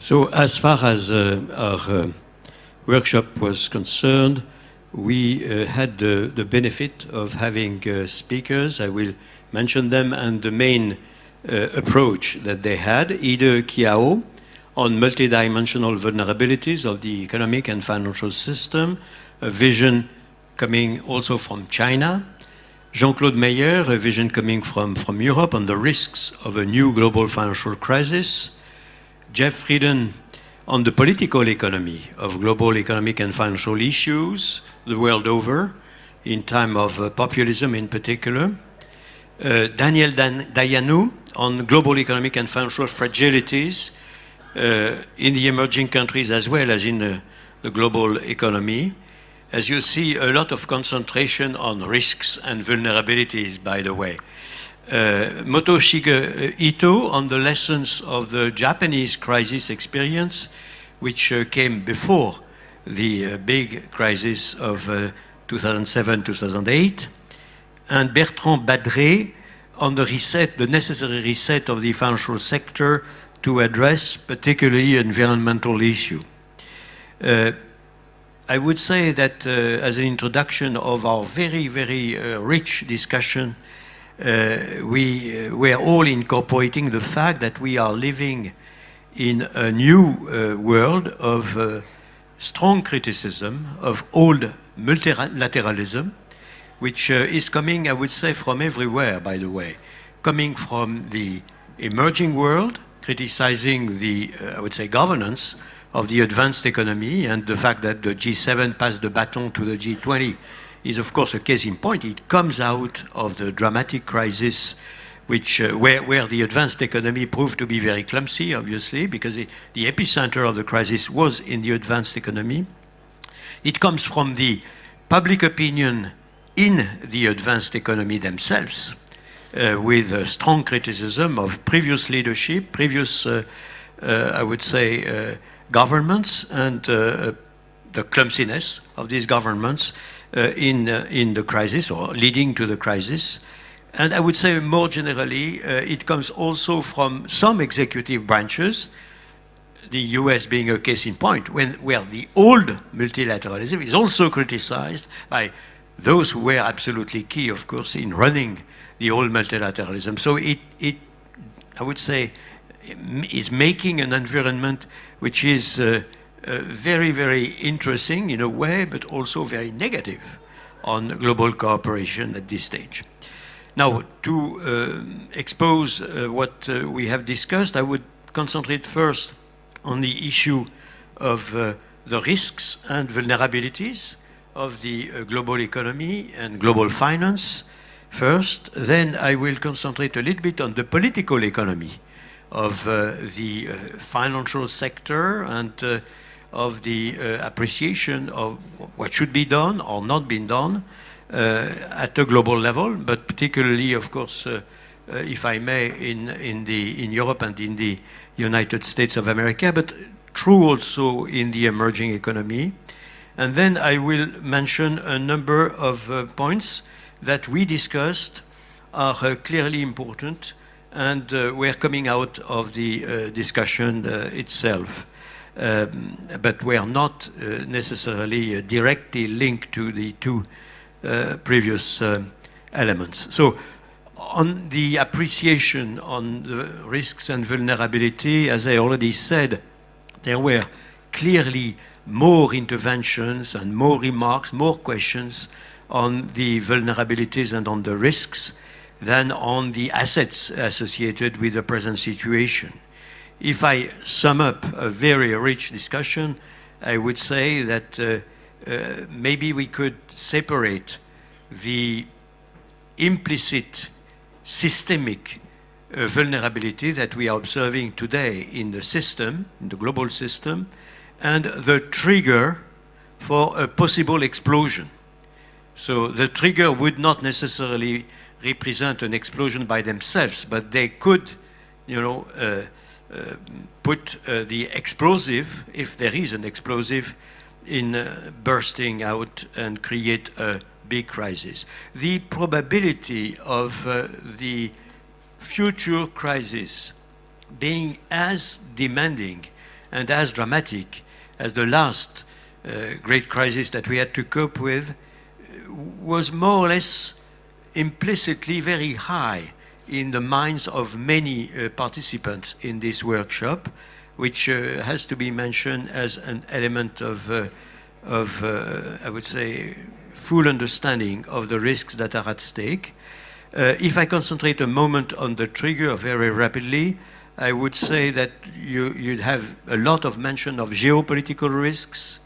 So as far as uh, our uh, workshop was concerned, we uh, had the, benefit of having uh, speakers. I will mention them and the main approach that they had. Yide Qiao on multidimensional vulnerabilities of the economic and financial system, a vision coming also from China. Jean-Claude Meyer, a vision coming from, from Europe on the risks of a new global financial crisis. Jeff Frieden on the political economy of global economic and financial issues the world over, in time of uh, populism in particular. Uh, Daniel Dan Daianu on global economic and financial fragilities uh, in the emerging countries as well as in the global economy. As you see, a lot of concentration on risks and vulnerabilities, by the way. Uh, Motoshige Ito on the lessons of the Japanese crisis experience, which uh, came before the uh, big crisis of 2007-2008. Uh, and Bertrand Badré on the reset, the necessary reset of the financial sector to address particularly environmental issue. Uh, I would say that uh, as an introduction of our very, very uh, rich discussion uh, we uh, were all incorporating the fact that we are living in a new uh, world of strong criticism of old multilateralism, which is coming, I would say, from everywhere, by the way, coming from the emerging world, criticizing the, uh, I would say, governance of the advanced economy and the fact that the G7 passed the baton to the G20 is of course a case in point. It comes out of the dramatic crisis which, uh, where, where the advanced economy proved to be very clumsy, obviously, because the, the epicenter of the crisis was in the advanced economy. It comes from the public opinion in the advanced economy themselves, uh, with a strong criticism of previous leadership, previous, uh, uh I would say, uh, governments, and uh, the clumsiness of these governments in, uh, in the crisis or leading to the crisis. And I would say more generally, uh, it comes also from some executive branches, the US being a case in point, when, where the old multilateralism is also criticized by those who were absolutely key, of course, in running the old multilateralism. So it, it I would say, is making an environment which is uh, uh, very, very interesting in a way, but also very negative on global cooperation at this stage. Now, to uh, expose uh, what uh, we have discussed, I would concentrate first on the issue of uh, the risks and vulnerabilities of the global economy and global finance first. Then I will concentrate a little bit on the political economy of the financial sector and of the uh, appreciation of what should be done or not been done uh, at a global level, but particularly, of course, uh, uh, if I may, in, in, the, in Europe and in the United States of America, but true also in the emerging economy. And then I will mention a number of uh, points that we discussed are uh, clearly important and we're coming out of the discussion itself. Um, but were not uh, necessarily uh, directly linked to the two uh, previous elements. So on the appreciation on the risks and vulnerability, as I already said, there were clearly more interventions and more remarks, more questions on the vulnerabilities and on the risks than on the assets associated with the present situation. If I sum up a very rich discussion, I would say that uh, uh, maybe we could separate the implicit systemic uh, vulnerability that we are observing today in the system, in the global system, and the trigger for a possible explosion. So the trigger would not necessarily represent an explosion by themselves, but they could, you know, uh, put uh, the explosive, if there is an explosive, in uh, bursting out and create a big crisis. The probability of the future crisis being as demanding and as dramatic as the last uh, great crisis that we had to cope with was more or less implicitly very high in the minds of many uh, participants in this workshop, which uh, has to be mentioned as an element of, uh, of uh, I would say, full understanding of the risks that are at stake. Uh, if I concentrate a moment on the trigger very rapidly, I would say that you, would have a lot of mention of geopolitical risks,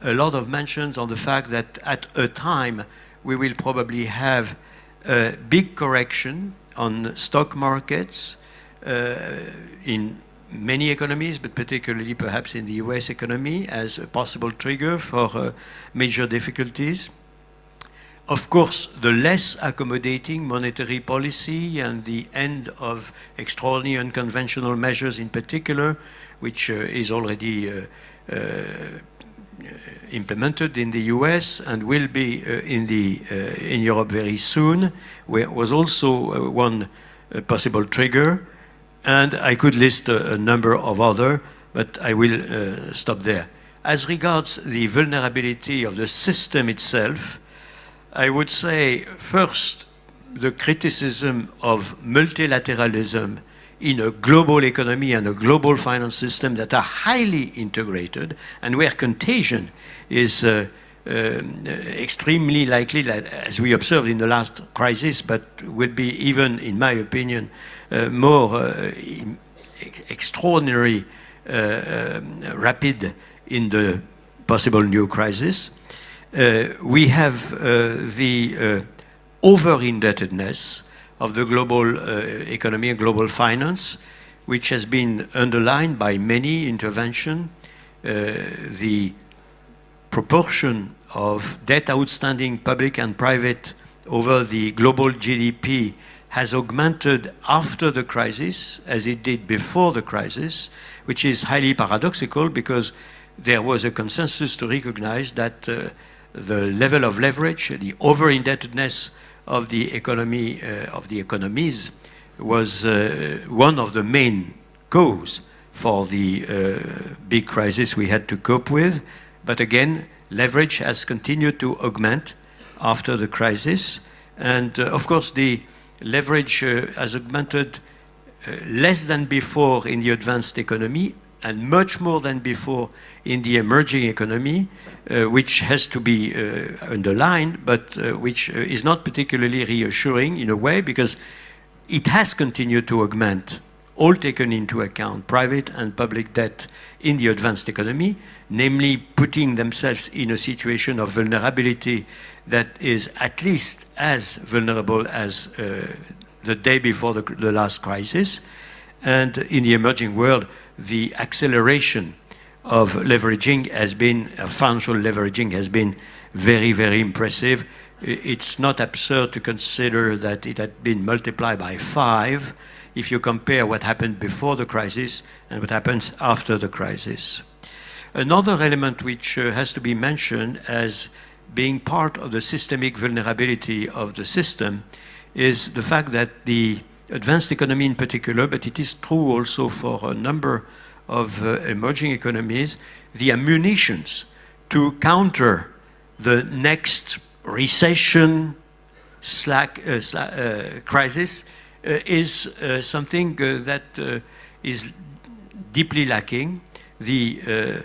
a lot of mentions on the fact that at a time we will probably have a big correction on stock markets uh, in many economies, but particularly perhaps in the US economy as a possible trigger for uh, major difficulties. Of course, the less accommodating monetary policy and the end of extraordinary unconventional measures in particular, which uh, is already uh, uh, implemented in the US and will be uh, in, the, uh, in Europe very soon, was also uh, one possible trigger. And I could list a, a number of other, but I will stop there. As regards the vulnerability of the system itself, I would say first the criticism of multilateralism in a global economy and a global finance system that are highly integrated and where contagion is uh, uh, extremely likely, as we observed in the last crisis, but will be even, in my opinion, uh, more uh, extraordinary uh, um, rapid in the possible new crisis. Uh, we have the over-indebtedness of the global economy and global finance, which has been underlined by many interventions. the proportion of debt outstanding, public and private, over the global GDP has augmented after the crisis as it did before the crisis, which is highly paradoxical because there was a consensus to recognize that uh, the level of leverage, the over-indebtedness of the economy, uh, of the economies, was uh, one of the main cause for the uh, big crisis we had to cope with. But again, leverage has continued to augment after the crisis. And of course, the leverage has augmented less than before in the advanced economy and much more than before in the emerging economy, uh, which has to be uh, underlined, but uh, which uh, is not particularly reassuring in a way because it has continued to augment, all taken into account, private and public debt in the advanced economy, namely putting themselves in a situation of vulnerability that is at least as vulnerable as uh, the day before the, the last crisis. And in the emerging world, the acceleration of leveraging has been, uh, financial leveraging has been very, very impressive. It's not absurd to consider that it had been multiplied by five if you compare what happened before the crisis and what happens after the crisis. Another element which uh, has to be mentioned as being part of the systemic vulnerability of the system is the fact that the advanced economy in particular, but it is true also for a number of uh, emerging economies, the ammunitions to counter the next recession slack, uh, slack uh, crisis uh, is uh, something uh, that is deeply lacking. The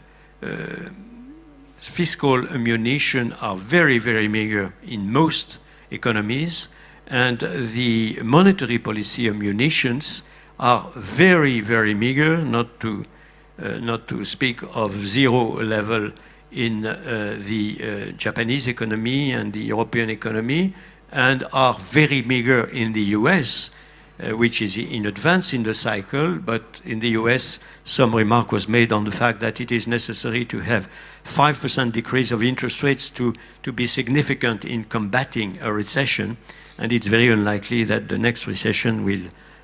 fiscal ammunition are very, very meager in most economies and the monetary policy of munitions are very, very meager, not to, uh, not to speak of zero level in uh, the uh, Japanese economy and the European economy, and are very meager in the US, uh, which is in advance in the cycle, but in the US, some remark was made on the fact that it is necessary to have 5% decrease of interest rates to, to be significant in combating a recession and it's very unlikely that the next recession will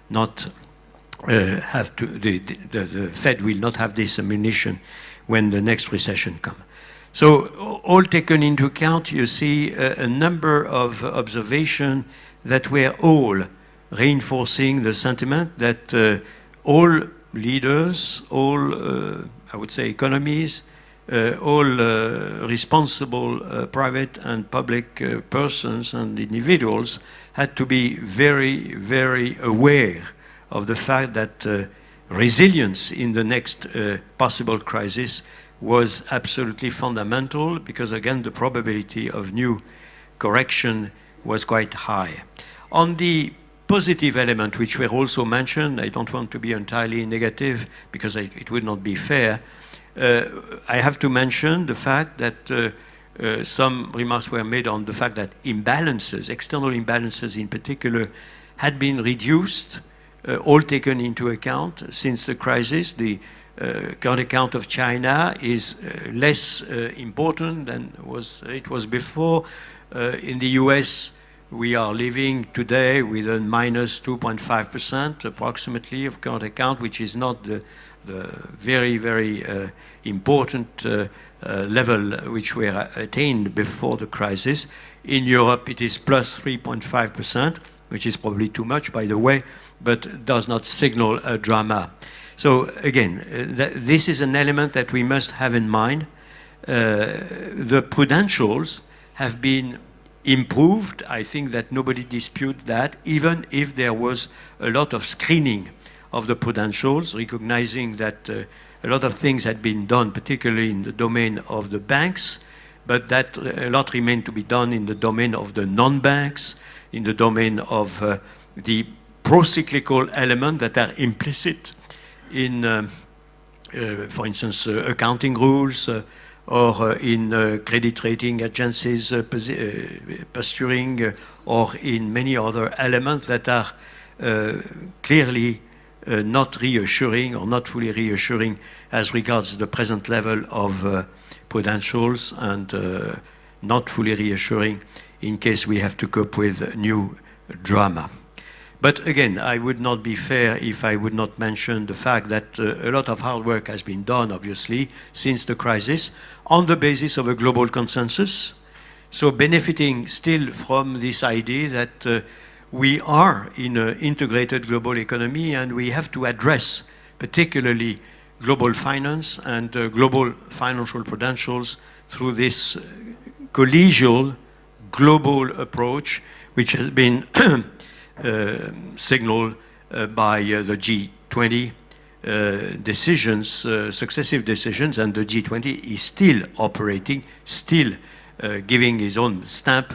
not uh, have to, the, the, the, Fed will not have this ammunition when the next recession comes. So all taken into account, you see a, a number of observations that were all reinforcing the sentiment that uh, all leaders, all uh, I would say, economies, all uh, responsible uh, private and public uh, persons and individuals had to be very, very aware of the fact that uh, resilience in the next uh, possible crisis was absolutely fundamental because, again, the probability of new correction was quite high. On the positive element, which were also mentioned, I don't want to be entirely negative because it would not be fair. Uh, I have to mention the fact that uh, uh, some remarks were made on the fact that imbalances, external imbalances in particular, had been reduced, all taken into account since the crisis. The current account of China is less important than was, it was before. in the US, we are living today with a minus 2.5% approximately of current account, which is not the, the very, very uh, important uh, uh, level which were attained before the crisis. In Europe, it is plus 3.5%, which is probably too much, by the way, but does not signal a drama. So again, uh, th this is an element that we must have in mind. Uh, the prudentials have been improved. I think that nobody disputes that, even if there was a lot of screening of the prudentials, recognizing that uh, a lot of things had been done, particularly in the domain of the banks, but that a lot remained to be done in the domain of the non-banks, in the domain of uh, the pro-cyclical element that are implicit in, uh, uh for instance, uh, accounting rules, uh, or in credit rating agencies posturing, or in many other elements that are clearly uh, not reassuring or not fully reassuring as regards the present level of uh, prudentials and uh, not fully reassuring in case we have to cope with new drama. But again, I would not be fair if I would not mention the fact that uh, a lot of hard work has been done, obviously, since the crisis, on the basis of a global consensus. So benefiting still from this idea that uh, we are in an integrated global economy and we have to address particularly global finance and uh, global financial prudentials through this uh, collegial global approach which has been uh, signaled uh, by uh, the G20 uh, decisions, successive decisions, and the G20 is still operating, still giving his own stamp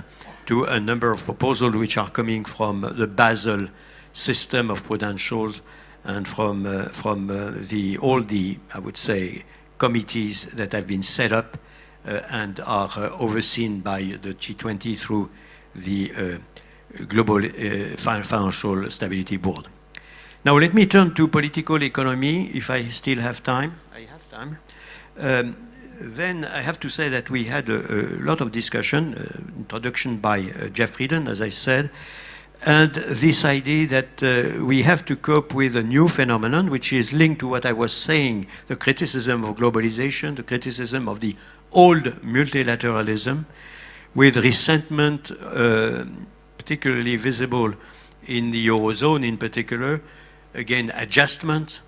to a number of proposals which are coming from the Basel system of prudentials and from, uh, from uh, the, all the, I would say, committees that have been set up uh, and are uh, overseen by the G20 through the uh, Global uh, Financial Stability Board. Now let me turn to political economy, if I still have time. I have time. Um, then I have to say that we had a, a lot of discussion, uh, introduction by uh, Jeff Frieden, as I said, and this idea that uh, we have to cope with a new phenomenon, which is linked to what I was saying, the criticism of globalization, the criticism of the old multilateralism, with resentment uh, particularly visible in the Eurozone in particular, again, adjustment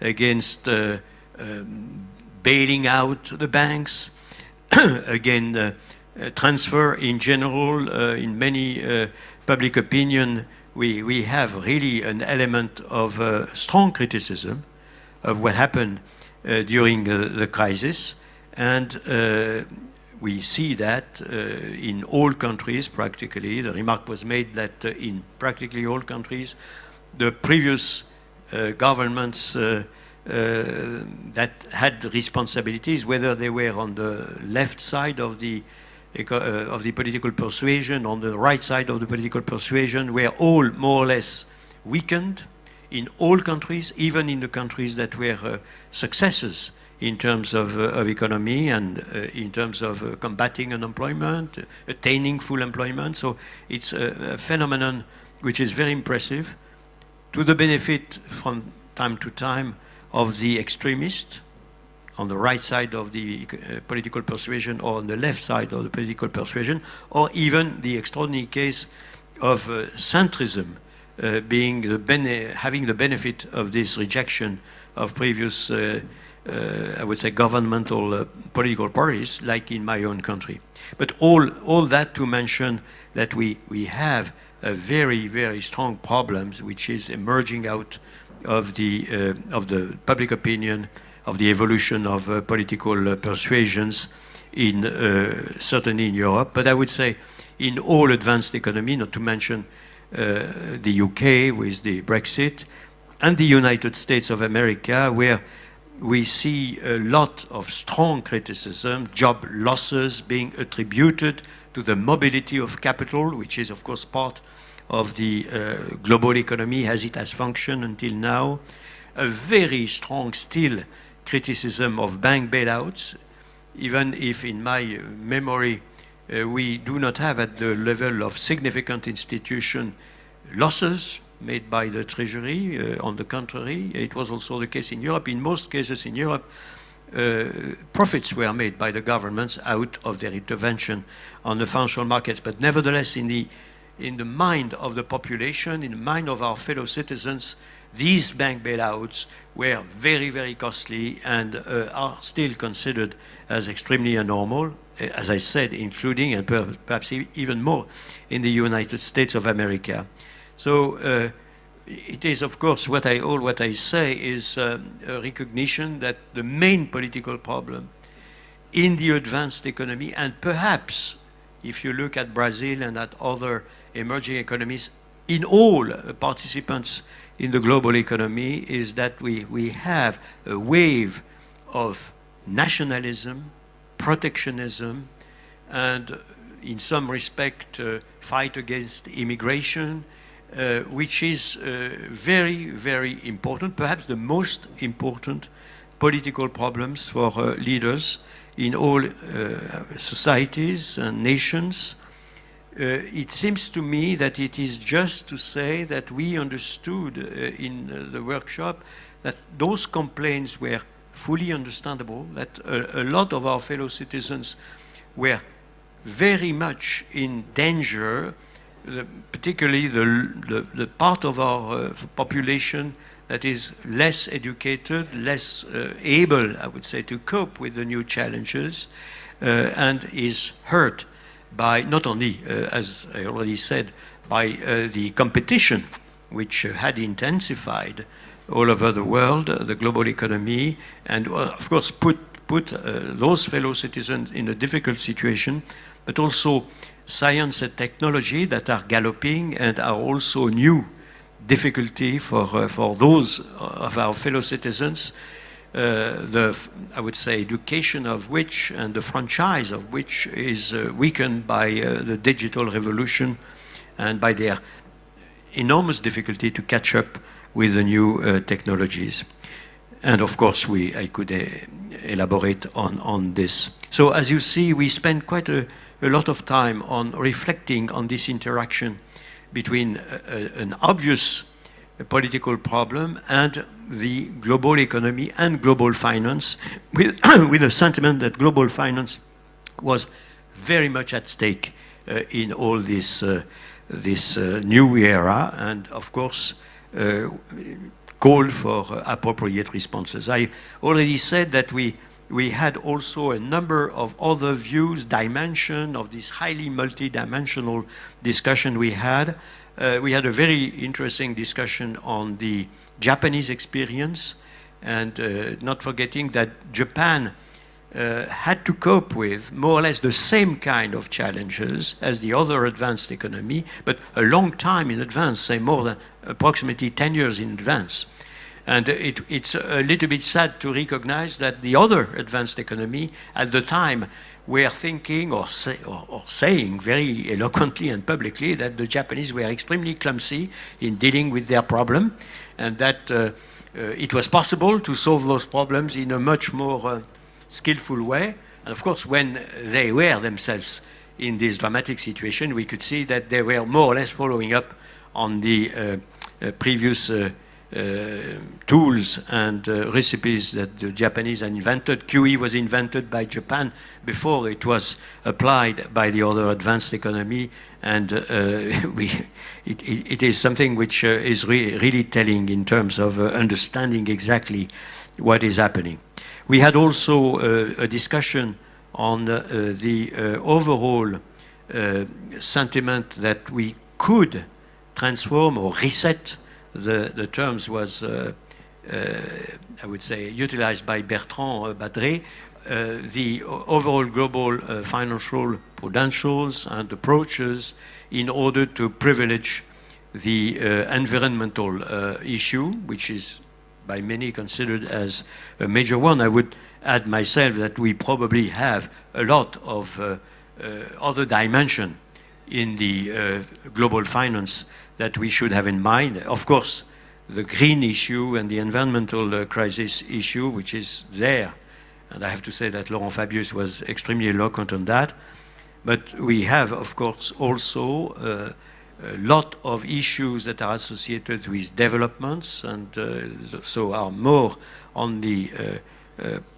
against uh, um, bailing out the banks, again, uh, uh, transfer in general, uh, in many uh, public opinion, we, we have really an element of uh, strong criticism of what happened uh, during the crisis. And we see that in all countries practically. The remark was made that in practically all countries, the previous governments uh, that had responsibilities, whether they were on the left side of the uh, of the political persuasion, on the right side of the political persuasion, were all more or less weakened in all countries, even in the countries that were uh, successes in terms of, uh, of economy and uh, in terms of uh, combating unemployment, attaining full employment. So it's a, a, phenomenon which is very impressive to the benefit from time to time of the extremist on the right side of the uh, political persuasion or on the left side of the political persuasion, or even the extraordinary case of uh, centrism uh, being the having the benefit of this rejection of previous uh, I would say, governmental political parties, like in my own country. But all, all that to mention that we, we have a very, very strong problems which is emerging out of the, uh, of the public opinion, of the evolution of uh, political uh, persuasions in certainly in Europe, but I would say in all advanced economy, not to mention the UK with the Brexit, and the United States of America, where we see a lot of strong criticism, job losses being attributed to the mobility of capital, which is, of course, part of the uh, global economy as it has functioned until now. A very strong still criticism of bank bailouts, even if in my memory uh, we do not have at the level of significant institution losses made by the Treasury. Uh, on the contrary, it was also the case in Europe. In most cases in Europe, uh, profits were made by the governments out of their intervention on the financial markets. But nevertheless, in the, in the mind of the population, in the mind of our fellow citizens, these bank bailouts were very, very costly and uh, are still considered as extremely abnormal, uh, as I said, including and perhaps even more in the United States of America. So uh, it is, of course, what I, all what I say is um, a recognition that the main political problem in the advanced economy, and perhaps if you look at Brazil and at other emerging economies, in all participants in the global economy, is that we, we have a wave of nationalism, protectionism, and in some respect, uh, fight against immigration, uh, which is uh, very, very important, perhaps the most important political problems for uh, leaders in all uh, societies and nations. Uh, it seems to me that it is just to say that we understood uh, in the workshop that those complaints were fully understandable, that a, a lot of our fellow citizens were very much in danger particularly the, the, the, part of our uh, population that is less educated, less uh, able, I would say, to cope with the new challenges uh, and is hurt by not only, uh, as I already said, by uh, the competition which had intensified all over the world, the global economy, and of course put, put those fellow citizens in a difficult situation, but also science and technology that are galloping and are also new difficulty for, uh, for those of our fellow citizens, uh, the, I would say, education of which and the franchise of which is uh, weakened by the digital revolution and by their enormous difficulty to catch up with the new uh, technologies. And of course, we, I could uh, elaborate on, on this. So as you see, we spend quite a, a lot of time on reflecting on this interaction between an obvious political problem and the global economy and global finance with, with a sentiment that global finance was very much at stake uh, in all this, uh, this uh, new era and of course uh, called for appropriate responses. I already said that we we had also a number of other views, dimension of this highly multidimensional discussion we had. Uh, we had a very interesting discussion on the Japanese experience and uh, not forgetting that Japan uh, had to cope with more or less the same kind of challenges as the other advanced economy, but a long time in advance, say more than approximately 10 years in advance. And it, it's a little bit sad to recognize that the other advanced economy at the time were thinking or, say, or, or, saying very eloquently and publicly that the Japanese were extremely clumsy in dealing with their problem and that uh, uh, it was possible to solve those problems in a much more uh, skillful way. And of course, when they were themselves in this dramatic situation, we could see that they were more or less following up on the uh, uh, previous uh, tools and uh, recipes that the Japanese invented. QE was invented by Japan before it was applied by the other advanced economy and uh, we, it, it, it is something which is re really telling in terms of understanding exactly what is happening. We had also uh, a discussion on uh, the uh, overall uh, sentiment that we could transform or reset. The, the terms was, uh, I would say, utilized by Bertrand Badré, uh, the overall global uh, financial prudentials and approaches in order to privilege the uh, environmental issue, which is by many considered as a major one. I would add myself that we probably have a lot of uh, uh, other dimension in the uh, global finance that we should have in mind. Of course, the green issue and the environmental crisis issue, which is there and I have to say that Laurent Fabius was extremely eloquent on that. But we have, of course, also uh, a lot of issues that are associated with developments and uh, so are more on the uh, uh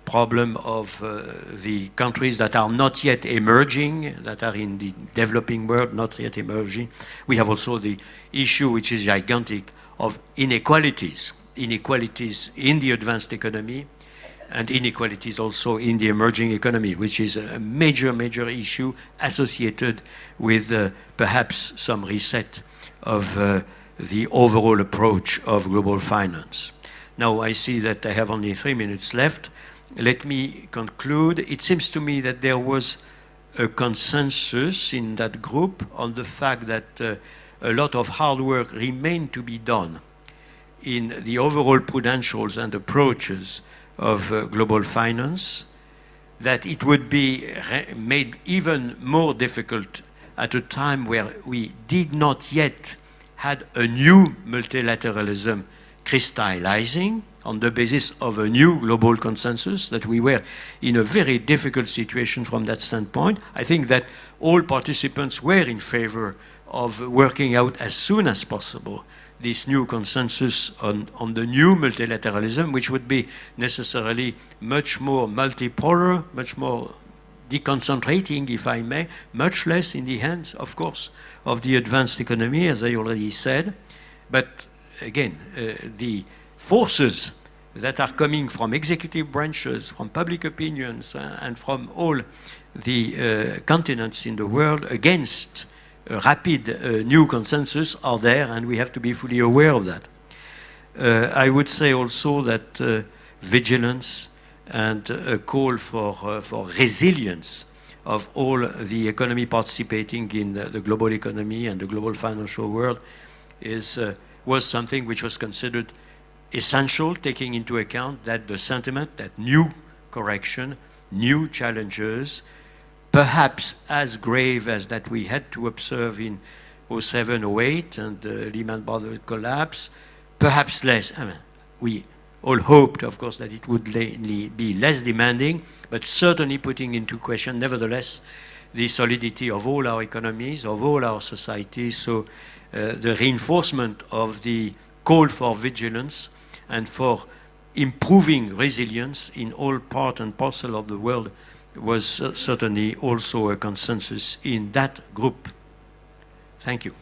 problem of uh, the countries that are not yet emerging, that are in the developing world, not yet emerging. We have also the issue, which is gigantic, of inequalities, inequalities in the advanced economy, and inequalities also in the emerging economy, which is a major, major issue associated with uh, perhaps some reset of uh, the overall approach of global finance. Now I see that I have only three minutes left. Let me conclude. It seems to me that there was a consensus in that group on the fact that uh, a lot of hard work remained to be done in the overall prudentials and approaches of uh, global finance, that it would be made even more difficult at a time where we did not yet had a new multilateralism crystallizing on the basis of a new global consensus, that we were in a very difficult situation from that standpoint. I think that all participants were in favor of working out as soon as possible this new consensus on, on the new multilateralism, which would be necessarily much more multipolar, much more deconcentrating, if I may, much less in the hands, of course, of the advanced economy, as I already said. But again, uh, the forces that are coming from executive branches, from public opinions, uh, and from all the uh, continents in the world against rapid new consensus are there and we have to be fully aware of that. I would say also that vigilance and a call for, for resilience of all the economy participating in the global economy and the global financial world is, was something which was considered essential, taking into account that the sentiment that new correction, new challenges, perhaps as grave as that we had to observe in 07, 08 and the Lehman Brothers collapse, perhaps less. I mean, we all hoped, of course, that it would be less demanding, but certainly putting into question, nevertheless, the solidity of all our economies, of all our societies. So Eh, the reinforcement of the call for vigilance and for improving resilience in all part and parcel of the world was uh, certainly also a consensus in that group. Thank you.